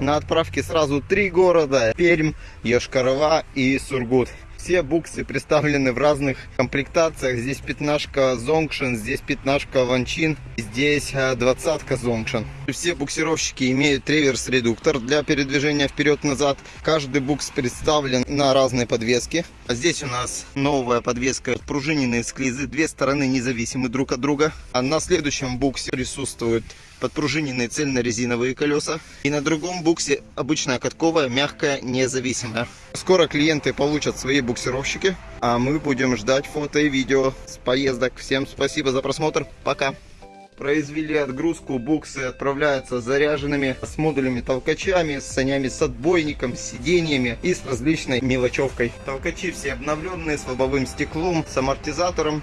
На отправке сразу три города. Пермь, Йошкар-Ола и Сургут. Все буксы представлены в разных комплектациях. Здесь пятнашка Зонгшен, здесь пятнашка Ванчин, здесь э, двадцатка Зонгшен. Все буксировщики имеют реверс-редуктор для передвижения вперед-назад. Каждый букс представлен на разной подвеске. А здесь у нас новая подвеска, пружиненные склизы, две стороны независимы друг от друга. А на следующем буксе присутствуют подпружиненные цельно-резиновые колеса. И на другом буксе обычная катковая, мягкая, независимая. Скоро клиенты получат свои буксировщики, а мы будем ждать фото и видео с поездок. Всем спасибо за просмотр. Пока. Произвели отгрузку, буксы отправляются заряженными с модулями толкачами, с санями с отбойником, с сиденьями и с различной мелочевкой. Толкачи все обновленные, с лобовым стеклом, с амортизатором.